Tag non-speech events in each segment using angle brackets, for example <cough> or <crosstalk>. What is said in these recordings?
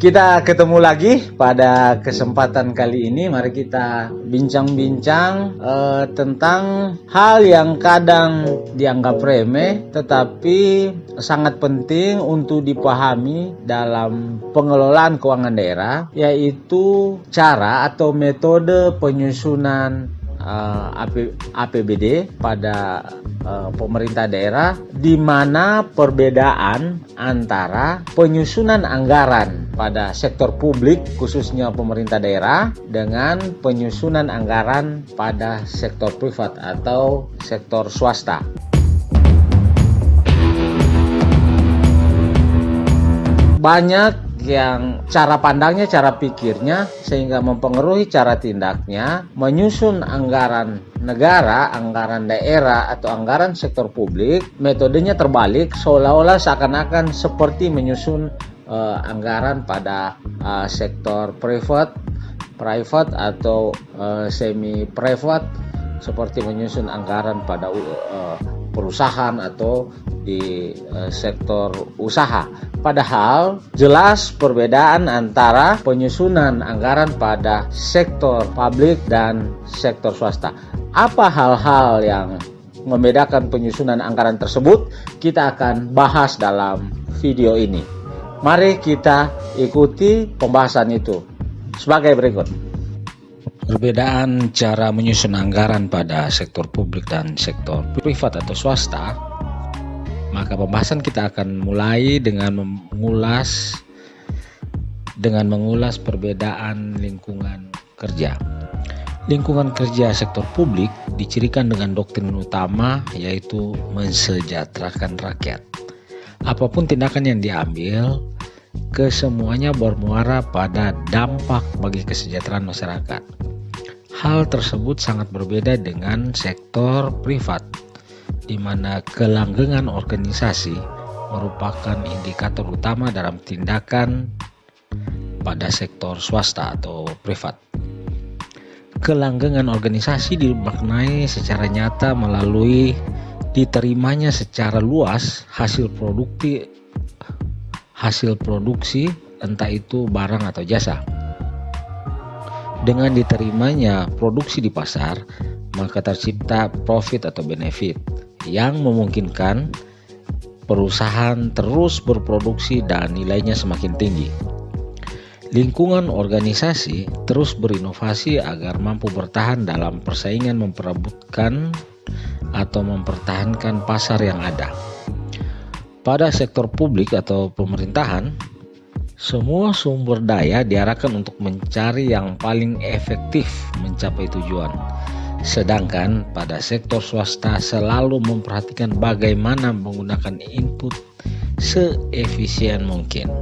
Kita ketemu lagi pada kesempatan kali ini. Mari kita bincang-bincang uh, tentang hal yang kadang dianggap remeh, tetapi sangat penting untuk dipahami dalam pengelolaan keuangan daerah, yaitu cara atau metode penyusunan uh, eh, APBD pada uh, pemerintah daerah di mana perbedaan antara penyusunan anggaran pada sektor publik khususnya pemerintah daerah dengan penyusunan anggaran pada sektor privat atau sektor swasta. Banyak yang cara pandangnya, cara pikirnya sehingga mempengaruhi cara tindaknya menyusun anggaran negara, anggaran daerah atau anggaran sektor publik, metodenya terbalik seolah-olah seakan-akan seperti menyusun uh, anggaran pada uh, sektor private, private atau uh, semi private seperti menyusun anggaran pada uh, perusahaan atau di uh, sektor usaha. Padahal jelas perbedaan antara penyusunan anggaran pada sektor publik dan sektor swasta. Apa hal-hal yang membedakan penyusunan anggaran tersebut? Kita akan bahas dalam video ini. Mari kita ikuti pembahasan itu sebagai berikut. Perbedaan cara menyusun anggaran pada sektor publik dan sektor privat atau swasta maka pembahasan kita akan mulai dengan mengulas dengan mengulas perbedaan lingkungan kerja. Lingkungan kerja sektor publik dicirikan dengan doktrin utama yaitu mensejahterakan rakyat. Apa pun tindakan yang diambil, kesemuanya bermuara pada dampak bagi kesejahteraan masyarakat. Hal tersebut sangat berbeda dengan sektor privat di mana kelanggengan organisasi merupakan indikator utama dalam tindakan pada sektor swasta atau privat. Kelanggengan organisasi dimaknai secara nyata melalui diterimanya secara luas hasil produkti hasil produksi entah itu barang atau jasa. Dengan diterimanya produksi di pasar, maka tercipta profit atau benefit yang memungkinkan perusahaan terus berproduksi dan nilainya semakin tinggi. Lingkungan organisasi terus berinovasi agar mampu bertahan dalam persaingan memperebutkan atau mempertahankan pasar yang ada. Pada sektor publik atau pemerintahan, semua sumber daya diarahkan untuk mencari yang paling efektif mencapai tujuan Sedangkan pada sektor swasta selalu memperhatikan bagaimana menggunakan input seefisien mungkin.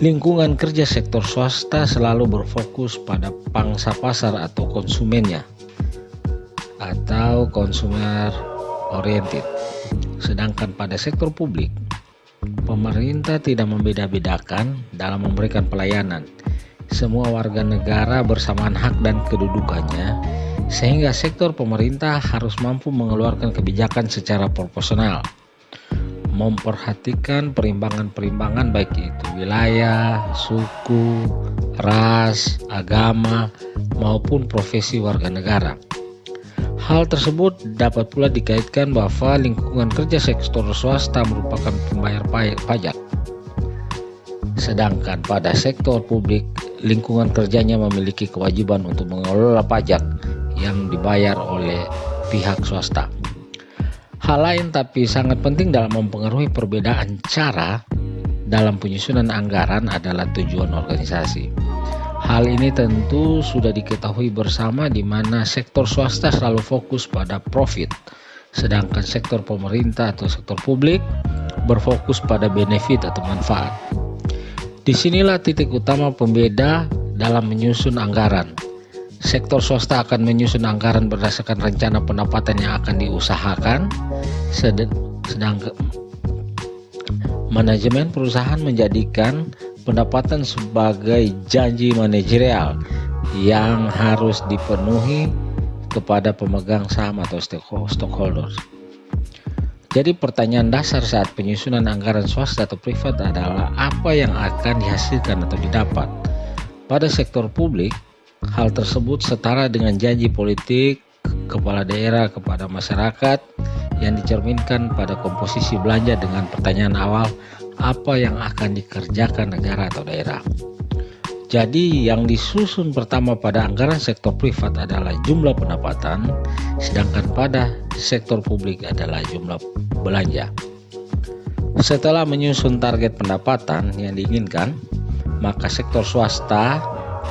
Lingkungan kerja sektor swasta selalu berfokus pada pangsa pasar atau konsumennya atau consumer oriented. Sedangkan pada sektor publik, pemerintah tidak membeda-bedakan dalam memberikan pelayanan semua warga negara bersamaan hak dan kedudukannya, sehingga sektor pemerintah harus mampu mengeluarkan kebijakan secara proporsional, memperhatikan perimbangan-perimbangan baik itu wilayah, suku, ras, agama, maupun profesi warga negara. Hal tersebut dapat pula dikaitkan bahwa lingkungan kerja sektor swasta merupakan pembayar pajak. Sedangkan pada sektor publik lingkungan kerjanya memiliki kewajiban untuk mengelola pajak yang dibayar oleh pihak swasta. Hal lain tapi sangat penting dalam mempengaruhi perbedaan cara dalam penyusunan anggaran adalah tujuan organisasi. Hal ini tentu sudah diketahui bersama di mana sektor swasta selalu fokus pada profit, sedangkan sektor pemerintah atau sektor publik berfokus pada benefit atau manfaat. Di sinilah titik utama pembeda dalam menyusun anggaran. Sektor swasta akan menyusun anggaran berdasarkan rencana pendapatan yang akan diusahakan, sedangkan manajemen perusahaan menjadikan pendapatan sebagai janji manajerial yang harus dipenuhi kepada pemegang saham atau stakeholders. Jadi pertanyaan dasar saat penyusunan anggaran swasta atau privat adalah apa yang akan dihasilkan atau didapat. Pada sektor publik, hal tersebut setara dengan janji politik kepala daerah kepada masyarakat yang dicerminkan pada komposisi belanja dengan pertanyaan awal apa yang akan dikerjakan negara atau daerah. Jadi yang disusun pertama pada anggaran sektor privat adalah jumlah pendapatan, sedangkan pada sektor publik adalah jumlah belanja. Setelah menyusun target pendapatan yang diinginkan, maka sektor swasta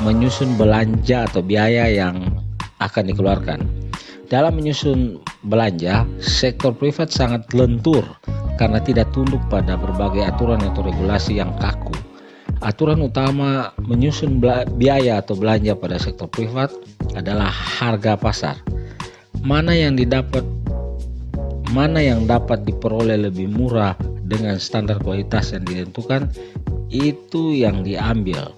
menyusun belanja atau biaya yang akan dikeluarkan. Dalam menyusun belanja, sektor privat sangat lentur karena tidak tunduk pada berbagai aturan atau regulasi yang kaku Aturan utama menyusun biaya atau belanja pada sektor privat adalah harga pasar. Mana yang didapat mana yang dapat diperoleh lebih murah dengan standar kualitas yang ditentukan itu yang diambil.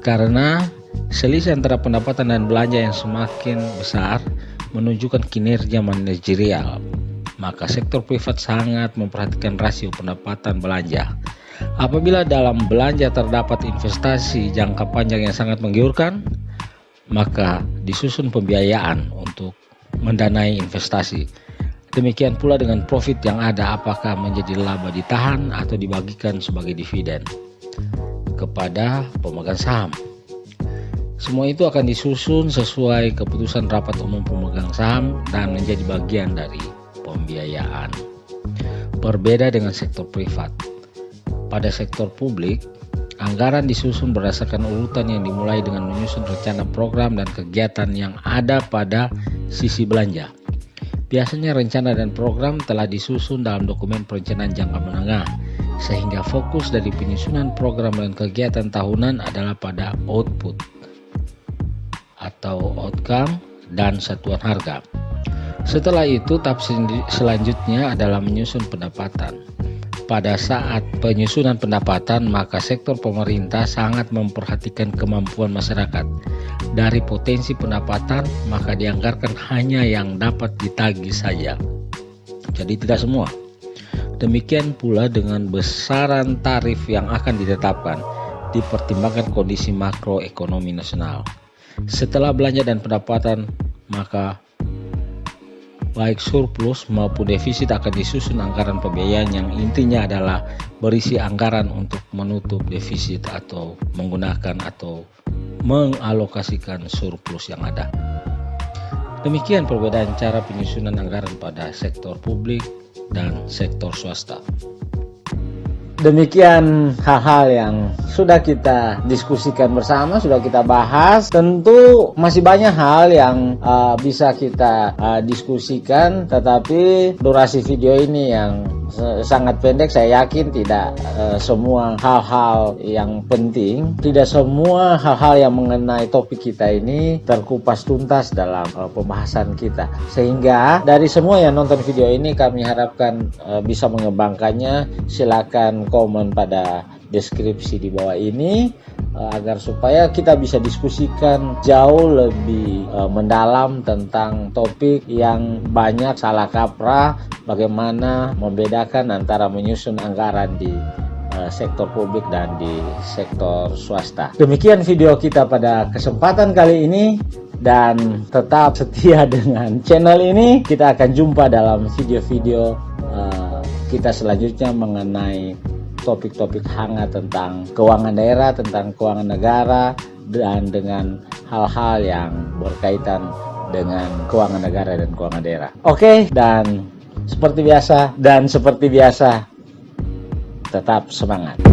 Karena selisih antara pendapatan dan belanja yang semakin besar menunjukkan kinerja manajerial. Maka sektor privat sangat memperhatikan rasio pendapatan belanja. Apabila dalam belanja terdapat investasi jangka panjang yang sangat menggiurkan, maka disusun pembiayaan untuk mendanai investasi. Demikian pula dengan profit yang ada apakah menjadi laba ditahan atau dibagikan sebagai dividen kepada pemegang saham. Semua itu akan disusun sesuai keputusan rapat umum pemegang saham dan menjadi bagian dari pembiayaan. Berbeda dengan sektor privat pada sektor publik, anggaran disusun berdasarkan urutan yang dimulai dengan menyusun rencana program dan kegiatan yang ada pada sisi belanja. Biasanya rencana dan program telah disusun dalam dokumen perencanaan jangka menengah, sehingga fokus dari penyusunan program dan kegiatan tahunan adalah pada output atau outcome dan satuan harga. Setelah itu, tahap selanjutnya adalah menyusun pendapatan pada saat penyusunan pendapatan, maka sektor pemerintah sangat memperhatikan kemampuan masyarakat. Dari potensi pendapatan, maka dianggarkan hanya yang dapat ditagih saja. Jadi tidak semua. Demikian pula dengan besaran tarif yang akan ditetapkan, dipertimbangkan kondisi makroekonomi nasional. Setelah belanja dan pendapatan, maka baik surplus maupun defisit akan disusun anggaran pembiayaan yang intinya adalah berisi anggaran untuk menutup defisit atau menggunakan atau mengalokasikan surplus yang ada. Demikian perbedaan cara penyusunan anggaran pada sektor publik dan sektor swasta. Demikian hal-hal yang sudah kita diskusikan bersama, sudah kita bahas. Tentu masih banyak hal yang uh, bisa kita uh, diskusikan, tetapi durasi video ini yang sangat pendek saya yakin tidak uh, semua hal-hal yang penting tidak semua hal-hal yang mengenai topik kita ini terkupas tuntas dalam uh, pembahasan kita. Sehingga dari semua yang nonton video ini kami harapkan uh, bisa mengembangkannya. Silakan komen pada deskripsi di bawah ini agar supaya kita bisa diskusikan jauh lebih uh, mendalam tentang topik yang banyak salah kaprah bagaimana membedakan antara menyusun anggaran di uh, sektor publik dan di sektor swasta. Demikian video kita pada kesempatan kali ini dan tetap setia <laughs> dengan channel ini. Kita akan jumpa dalam video-video uh, kita selanjutnya mengenai topik-topik hangat tentang keuangan daerah, tentang keuangan negara, dan dengan hal-hal yang berkaitan dengan keuangan negara dan keuangan daerah. Oke, dan seperti biasa dan seperti biasa tetap semangat.